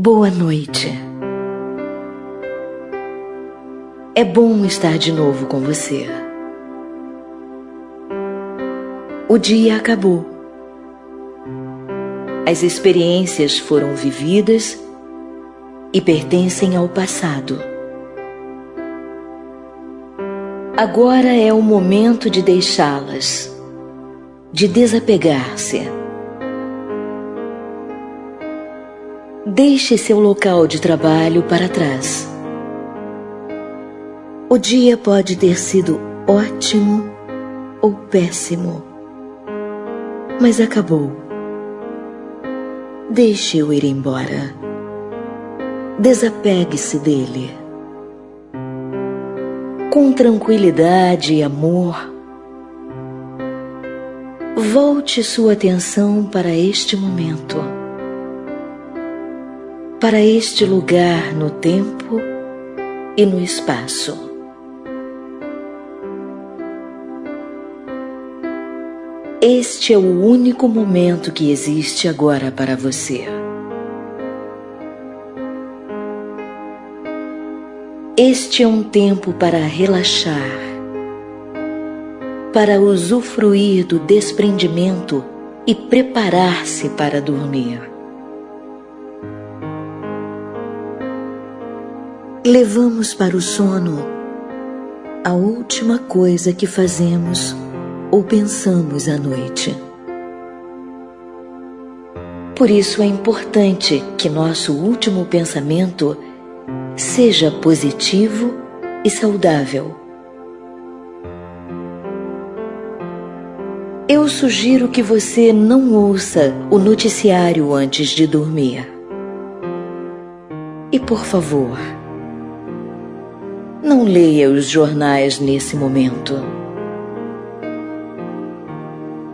Boa noite. É bom estar de novo com você. O dia acabou. As experiências foram vividas e pertencem ao passado. Agora é o momento de deixá-las, de desapegar-se. Deixe seu local de trabalho para trás. O dia pode ter sido ótimo ou péssimo, mas acabou. Deixe-o ir embora. Desapegue-se dele. Com tranquilidade e amor, volte sua atenção para este momento, para este lugar no tempo e no espaço. Este é o único momento que existe agora para você. Este é um tempo para relaxar, para usufruir do desprendimento e preparar-se para dormir. Levamos para o sono a última coisa que fazemos ou pensamos à noite. Por isso é importante que nosso último pensamento seja positivo e saudável. Eu sugiro que você não ouça o noticiário antes de dormir. E por favor, não leia os jornais nesse momento.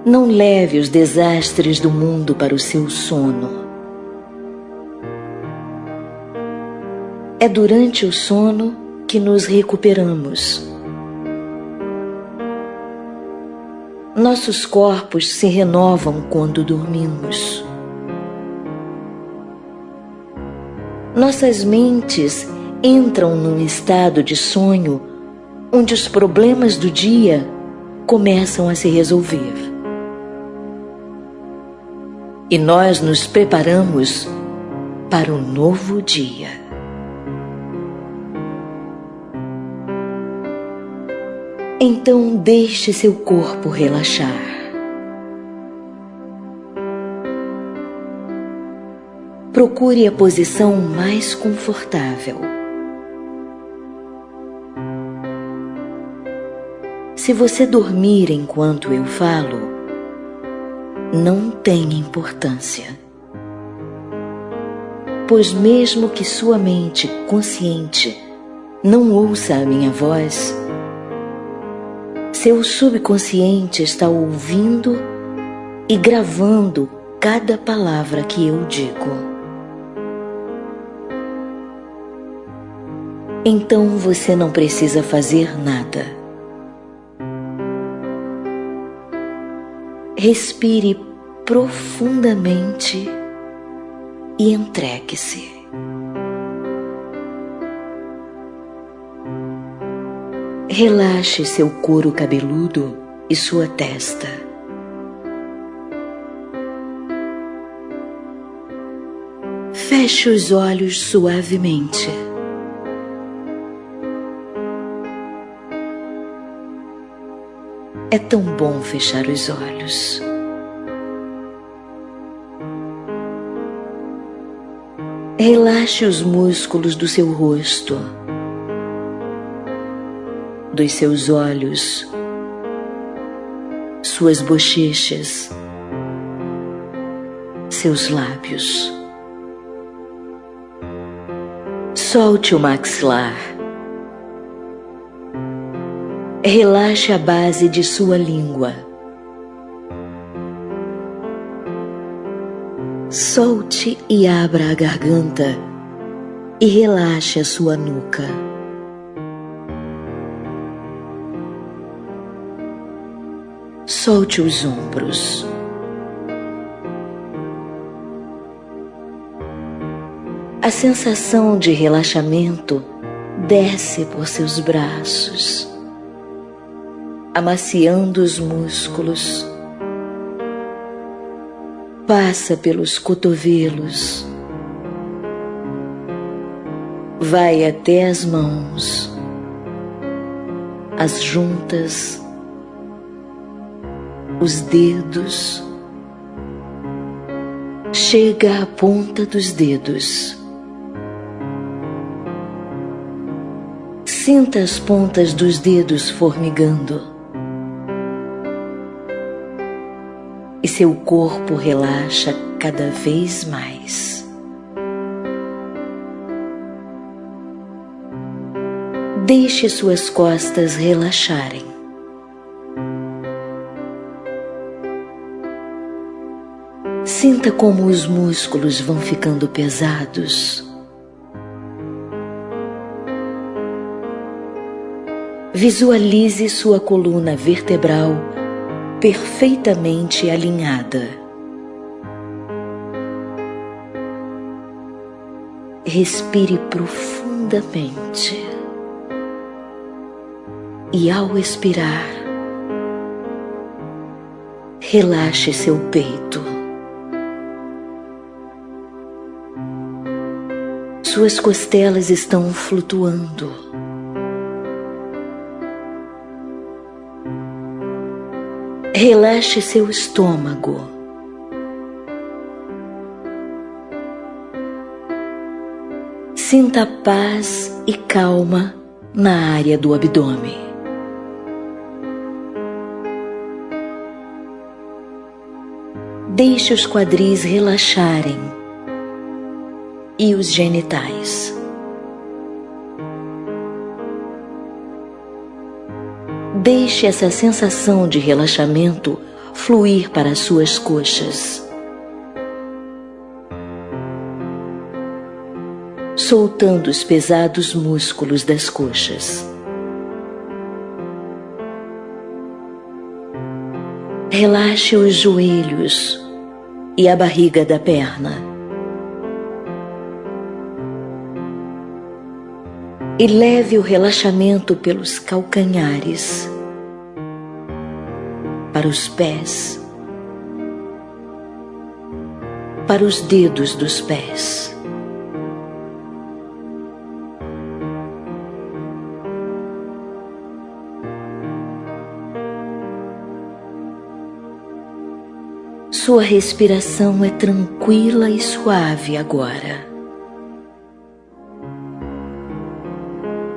Não leve os desastres do mundo para o seu sono. É durante o sono que nos recuperamos. Nossos corpos se renovam quando dormimos. Nossas mentes entram num estado de sonho onde os problemas do dia começam a se resolver. E nós nos preparamos para um novo dia. Então deixe seu corpo relaxar. Procure a posição mais confortável. Se você dormir enquanto eu falo, não tem importância. Pois, mesmo que sua mente consciente não ouça a minha voz, seu subconsciente está ouvindo e gravando cada palavra que eu digo. Então você não precisa fazer nada. Respire profundamente e entregue-se. Relaxe seu couro cabeludo e sua testa. Feche os olhos suavemente. É tão bom fechar os olhos. Relaxe os músculos do seu rosto dos seus olhos, suas bochechas, seus lábios. Solte o maxilar. Relaxe a base de sua língua. Solte e abra a garganta e relaxe a sua nuca. Solte os ombros. A sensação de relaxamento desce por seus braços, amaciando os músculos, passa pelos cotovelos, vai até as mãos, as juntas, os dedos, chega à ponta dos dedos. Sinta as pontas dos dedos formigando. Seu corpo relaxa cada vez mais. Deixe suas costas relaxarem. Sinta como os músculos vão ficando pesados. Visualize sua coluna vertebral perfeitamente alinhada. Respire profundamente e, ao expirar, relaxe seu peito. Suas costelas estão flutuando. Relaxe seu estômago. Sinta paz e calma na área do abdômen. Deixe os quadris relaxarem e os genitais. Deixe essa sensação de relaxamento fluir para as suas coxas. Soltando os pesados músculos das coxas. Relaxe os joelhos e a barriga da perna. e leve o relaxamento pelos calcanhares, para os pés, para os dedos dos pés. Sua respiração é tranquila e suave agora.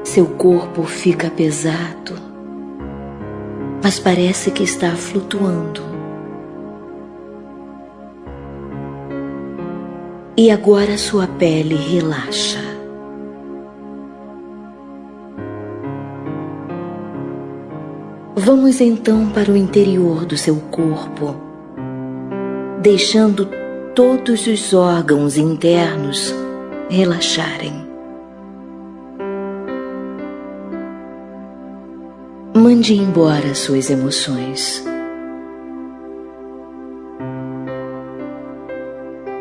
Seu corpo fica pesado, mas parece que está flutuando. E agora sua pele relaxa. Vamos então para o interior do seu corpo, deixando todos os órgãos internos relaxarem. Mande embora suas emoções.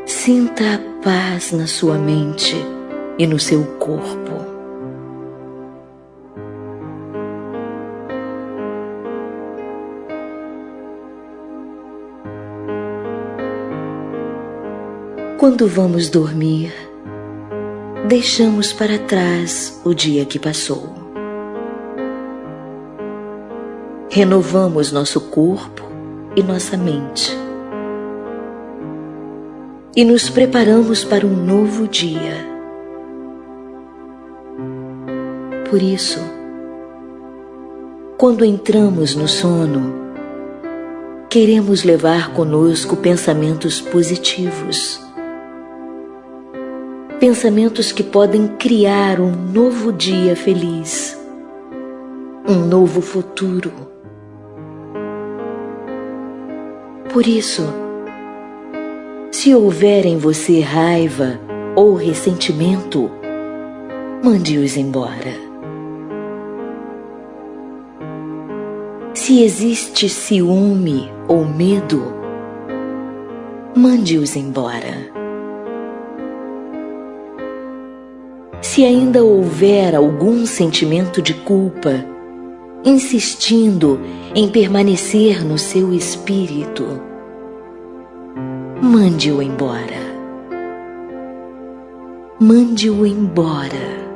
Sinta a paz na sua mente e no seu corpo. Quando vamos dormir, deixamos para trás o dia que passou. Renovamos nosso corpo e nossa mente. E nos preparamos para um novo dia. Por isso, quando entramos no sono, queremos levar conosco pensamentos positivos. Pensamentos que podem criar um novo dia feliz, um novo futuro Por isso, se houver em você raiva ou ressentimento, mande-os embora. Se existe ciúme ou medo, mande-os embora. Se ainda houver algum sentimento de culpa, insistindo em permanecer no seu espírito, mande-o embora. Mande-o embora.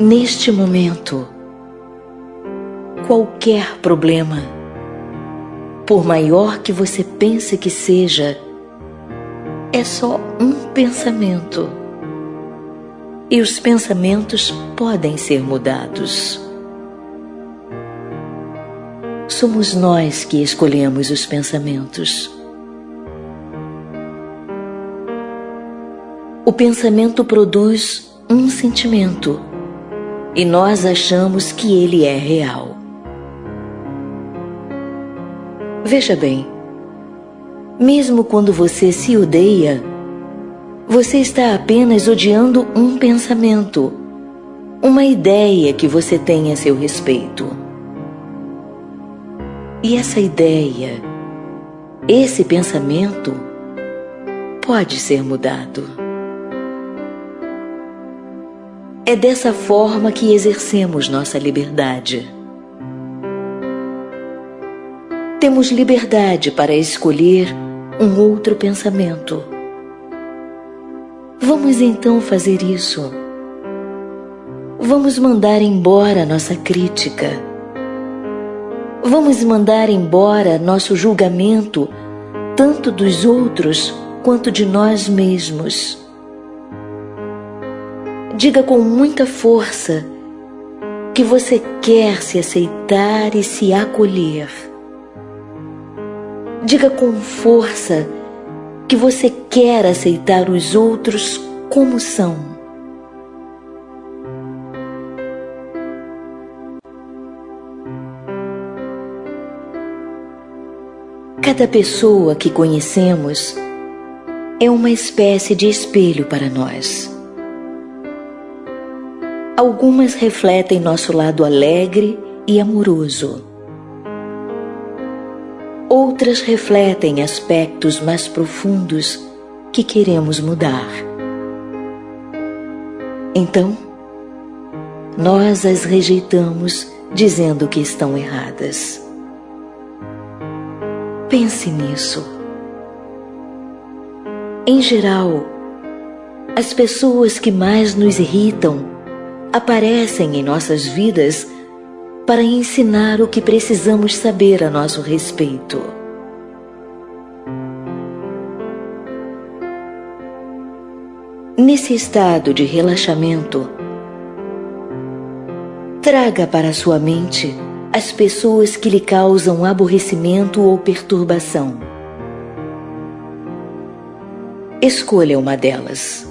Neste momento, qualquer problema, por maior que você pense que seja, é só um pensamento. E os pensamentos podem ser mudados. Somos nós que escolhemos os pensamentos. O pensamento produz um sentimento e nós achamos que ele é real. Veja bem, mesmo quando você se odeia, você está apenas odiando um pensamento, uma ideia que você tem a seu respeito. E essa ideia, esse pensamento, pode ser mudado. É dessa forma que exercemos nossa liberdade. Temos liberdade para escolher um outro pensamento. Vamos então fazer isso. Vamos mandar embora nossa crítica. Vamos mandar embora nosso julgamento, tanto dos outros quanto de nós mesmos. Diga com muita força que você quer se aceitar e se acolher. Diga com força que você quer aceitar os outros como são. Cada pessoa que conhecemos é uma espécie de espelho para nós. Algumas refletem nosso lado alegre e amoroso outras refletem aspectos mais profundos que queremos mudar. Então, nós as rejeitamos dizendo que estão erradas. Pense nisso. Em geral, as pessoas que mais nos irritam aparecem em nossas vidas para ensinar o que precisamos saber a nosso respeito. Nesse estado de relaxamento, traga para sua mente as pessoas que lhe causam aborrecimento ou perturbação. Escolha uma delas.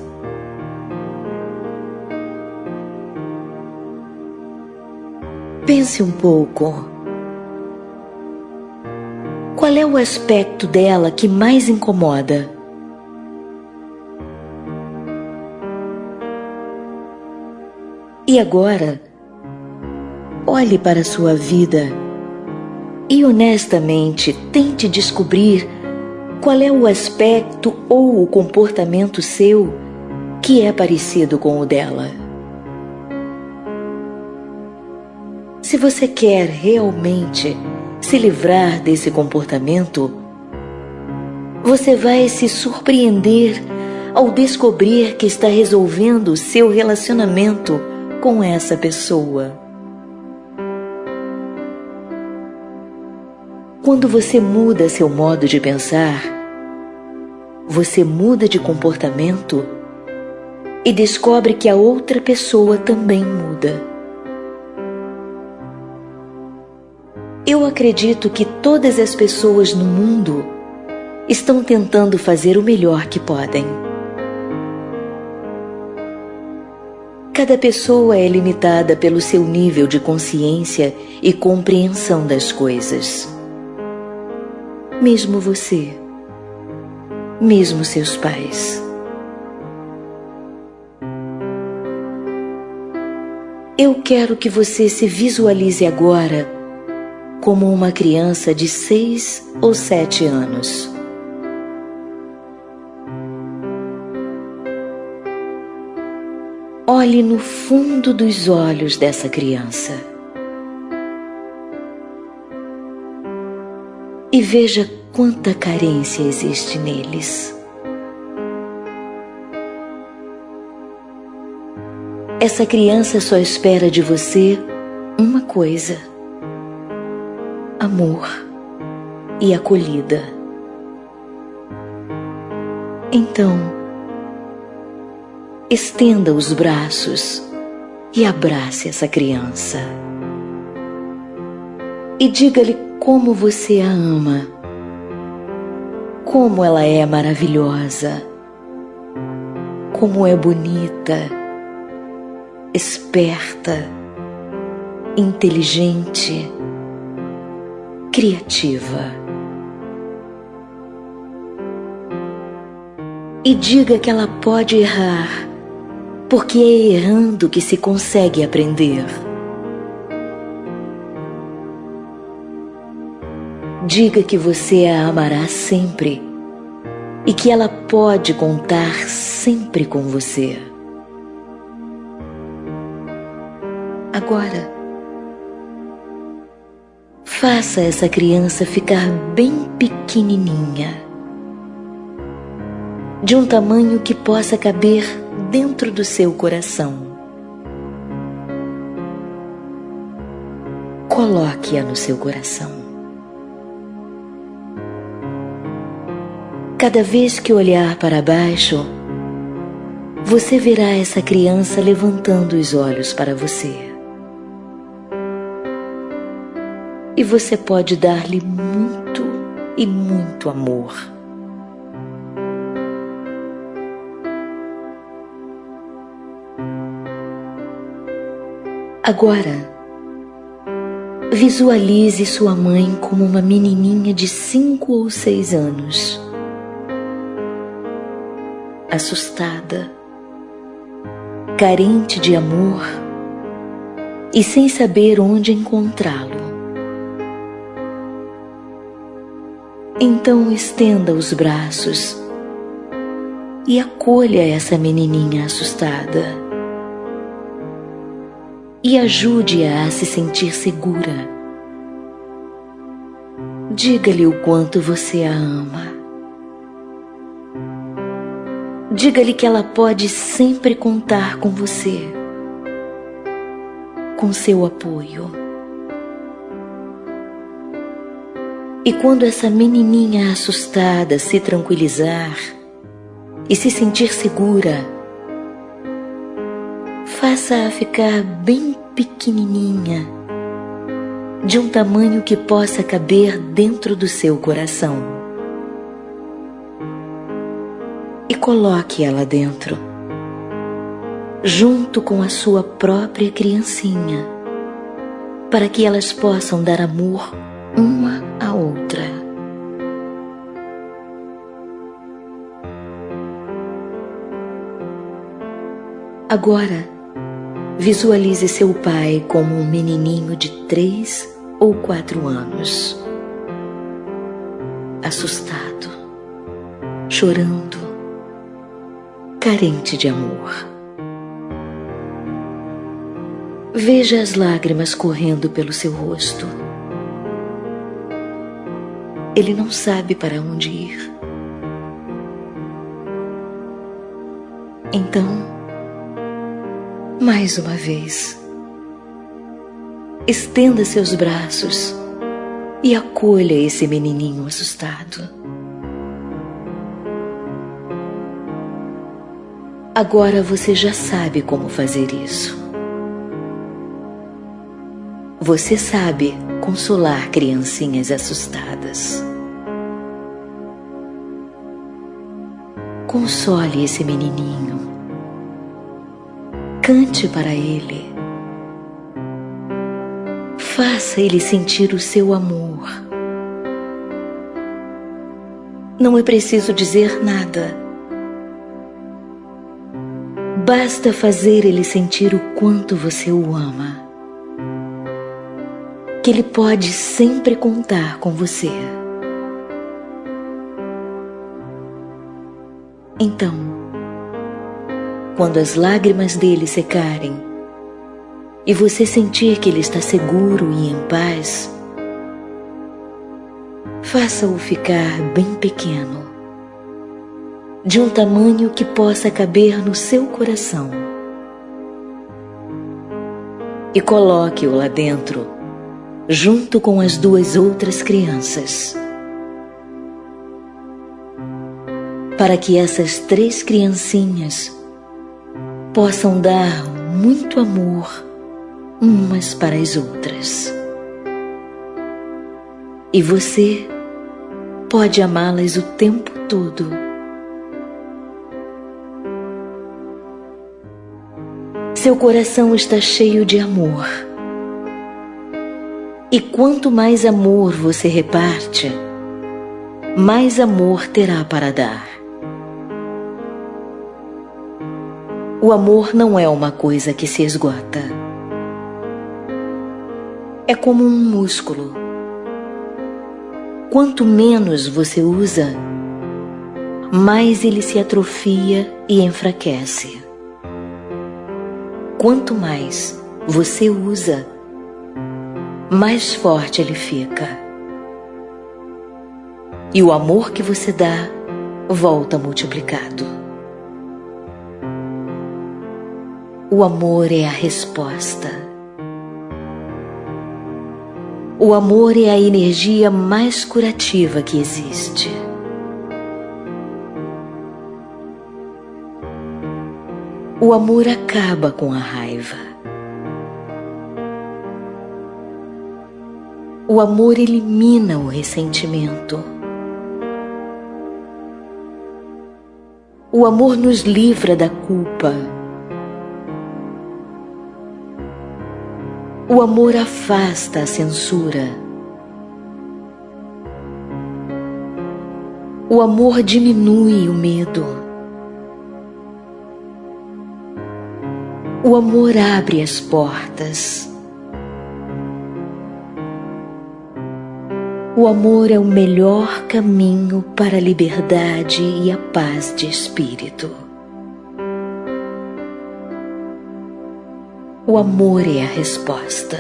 Pense um pouco. Qual é o aspecto dela que mais incomoda? E agora, olhe para a sua vida e honestamente tente descobrir qual é o aspecto ou o comportamento seu que é parecido com o dela. Se você quer realmente se livrar desse comportamento, você vai se surpreender ao descobrir que está resolvendo seu relacionamento com essa pessoa. Quando você muda seu modo de pensar, você muda de comportamento e descobre que a outra pessoa também muda. Eu acredito que todas as pessoas no mundo estão tentando fazer o melhor que podem. Cada pessoa é limitada pelo seu nível de consciência e compreensão das coisas mesmo você, mesmo seus pais. Eu quero que você se visualize agora como uma criança de seis ou sete anos. Olhe no fundo dos olhos dessa criança. E veja quanta carência existe neles. Essa criança só espera de você uma coisa: amor e acolhida. Então, estenda os braços e abrace essa criança. E diga-lhe como você a ama, como ela é maravilhosa, como é bonita. Esperta, inteligente, criativa. E diga que ela pode errar, porque é errando que se consegue aprender. Diga que você a amará sempre e que ela pode contar sempre com você. Agora, faça essa criança ficar bem pequenininha, de um tamanho que possa caber dentro do seu coração. Coloque-a no seu coração. Cada vez que olhar para baixo, você verá essa criança levantando os olhos para você. e você pode dar-lhe muito e muito amor. Agora, visualize sua mãe como uma menininha de cinco ou seis anos, assustada, carente de amor e sem saber onde encontrá-lo. Então estenda os braços e acolha essa menininha assustada e ajude-a a se sentir segura. Diga-lhe o quanto você a ama. Diga-lhe que ela pode sempre contar com você, com seu apoio. E quando essa menininha assustada se tranquilizar e se sentir segura, faça-a ficar bem pequenininha, de um tamanho que possa caber dentro do seu coração. E coloque ela dentro, junto com a sua própria criancinha, para que elas possam dar amor uma a outra. Agora, visualize seu pai como um menininho de três ou quatro anos, assustado, chorando, carente de amor. Veja as lágrimas correndo pelo seu rosto ele não sabe para onde ir. Então, mais uma vez, estenda seus braços e acolha esse menininho assustado. Agora você já sabe como fazer isso. Você sabe consolar criancinhas assustadas. Console esse menininho. Cante para ele. Faça ele sentir o seu amor. Não é preciso dizer nada. Basta fazer ele sentir o quanto você o ama que Ele pode sempre contar com você. Então, quando as lágrimas dele secarem e você sentir que ele está seguro e em paz, faça-o ficar bem pequeno, de um tamanho que possa caber no seu coração. E coloque-o lá dentro, junto com as duas outras crianças. Para que essas três criancinhas possam dar muito amor umas para as outras. E você pode amá-las o tempo todo. Seu coração está cheio de amor. E quanto mais amor você reparte, mais amor terá para dar. O amor não é uma coisa que se esgota. É como um músculo. Quanto menos você usa, mais ele se atrofia e enfraquece. Quanto mais você usa, mais forte ele fica. E o amor que você dá volta multiplicado. O amor é a resposta. O amor é a energia mais curativa que existe. O amor acaba com a raiva. O amor elimina o ressentimento. O amor nos livra da culpa O amor afasta a censura. O amor diminui o medo. O amor abre as portas. O amor é o melhor caminho para a liberdade e a paz de espírito. O amor é a resposta.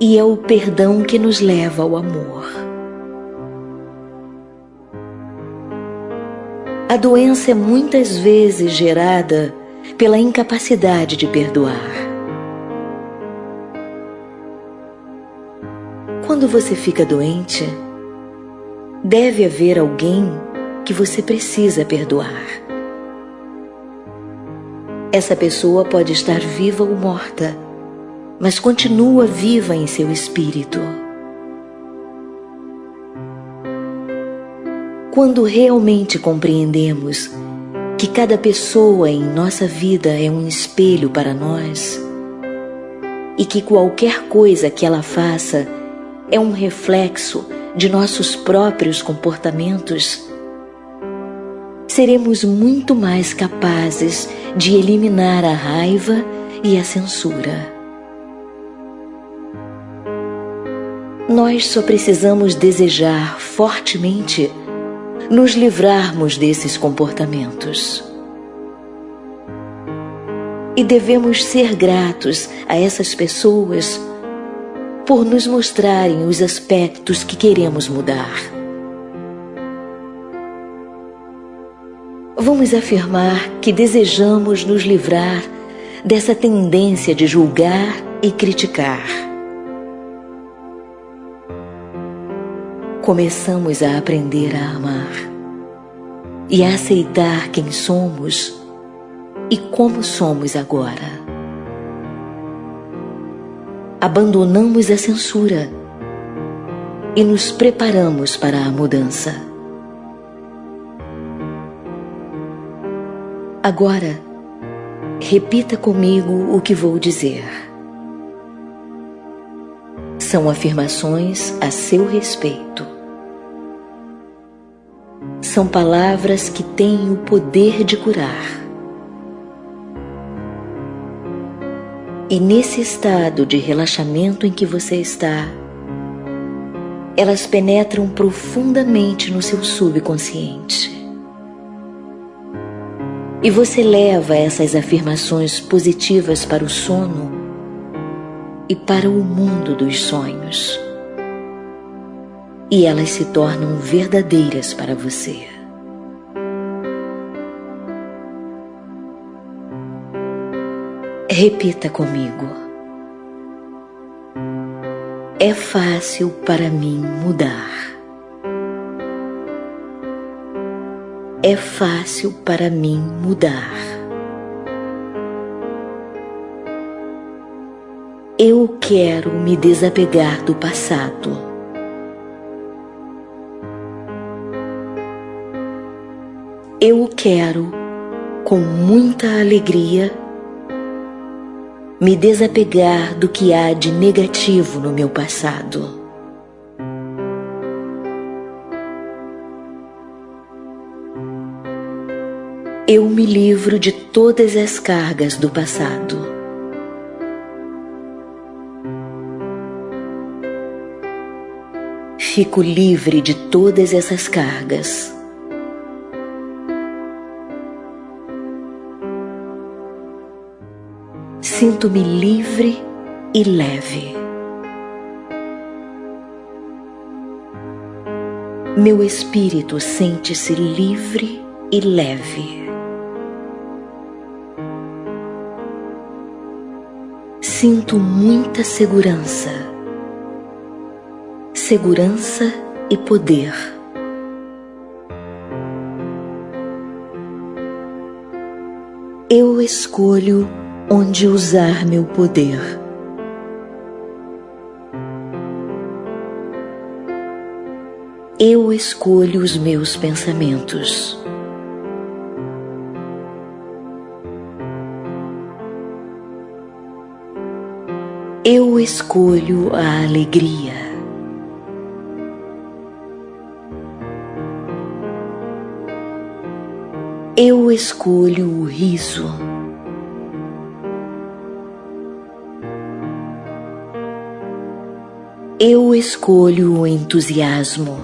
E é o perdão que nos leva ao amor. A doença é muitas vezes gerada pela incapacidade de perdoar. Quando você fica doente, deve haver alguém que você precisa perdoar. Essa pessoa pode estar viva ou morta, mas continua viva em seu espírito. Quando realmente compreendemos que cada pessoa em nossa vida é um espelho para nós e que qualquer coisa que ela faça é um reflexo de nossos próprios comportamentos, seremos muito mais capazes de eliminar a raiva e a censura. Nós só precisamos desejar fortemente nos livrarmos desses comportamentos. E devemos ser gratos a essas pessoas por nos mostrarem os aspectos que queremos mudar. vamos afirmar que desejamos nos livrar dessa tendência de julgar e criticar. Começamos a aprender a amar e a aceitar quem somos e como somos agora. Abandonamos a censura e nos preparamos para a mudança. Agora, repita comigo o que vou dizer. São afirmações a seu respeito. São palavras que têm o poder de curar. E nesse estado de relaxamento em que você está, elas penetram profundamente no seu subconsciente. E você leva essas afirmações positivas para o sono e para o mundo dos sonhos. E elas se tornam verdadeiras para você. Repita comigo. É fácil para mim mudar. É fácil para mim mudar. Eu quero me desapegar do passado. Eu quero, com muita alegria, me desapegar do que há de negativo no meu passado. Eu me livro de todas as cargas do passado. Fico livre de todas essas cargas. Sinto-me livre e leve. Meu espírito sente-se livre e leve. Sinto muita segurança, segurança e poder. Eu escolho onde usar meu poder. Eu escolho os meus pensamentos. Eu escolho a alegria. Eu escolho o riso. Eu escolho o entusiasmo.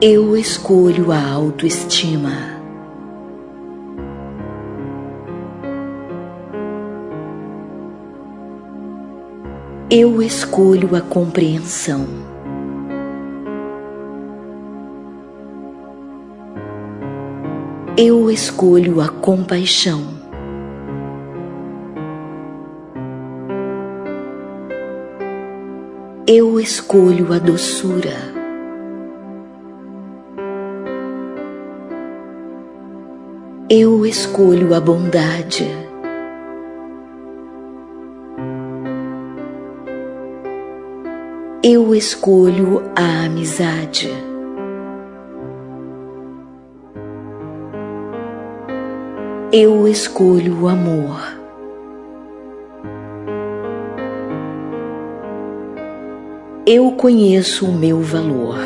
Eu escolho a autoestima. Eu escolho a compreensão. Eu escolho a compaixão. Eu escolho a doçura. Eu escolho a bondade. Eu escolho a amizade. Eu escolho o amor. Eu conheço o meu valor.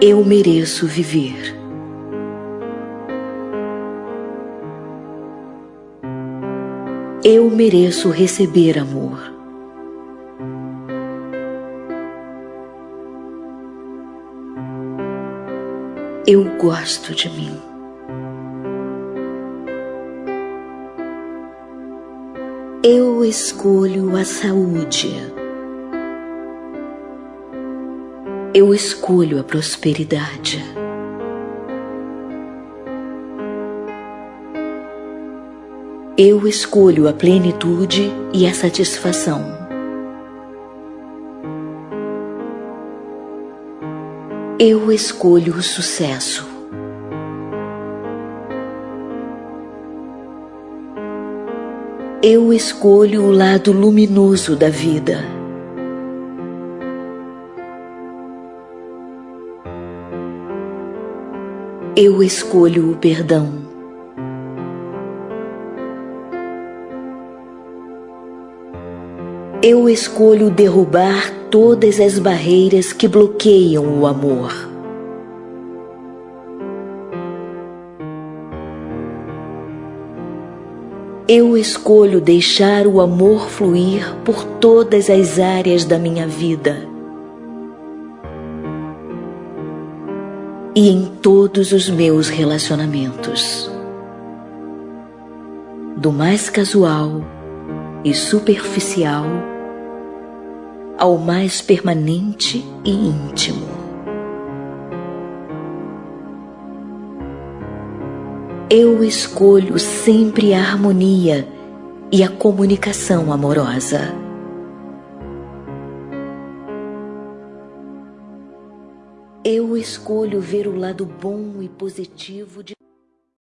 Eu mereço viver. Eu mereço receber amor. Eu gosto de mim. Eu escolho a saúde. Eu escolho a prosperidade. Eu escolho a plenitude e a satisfação. Eu escolho o sucesso. Eu escolho o lado luminoso da vida. Eu escolho o perdão. Eu escolho derrubar todas as barreiras que bloqueiam o amor. Eu escolho deixar o amor fluir por todas as áreas da minha vida e em todos os meus relacionamentos, do mais casual e superficial ao mais permanente e íntimo. Eu escolho sempre a harmonia e a comunicação amorosa. Eu escolho ver o lado bom e positivo de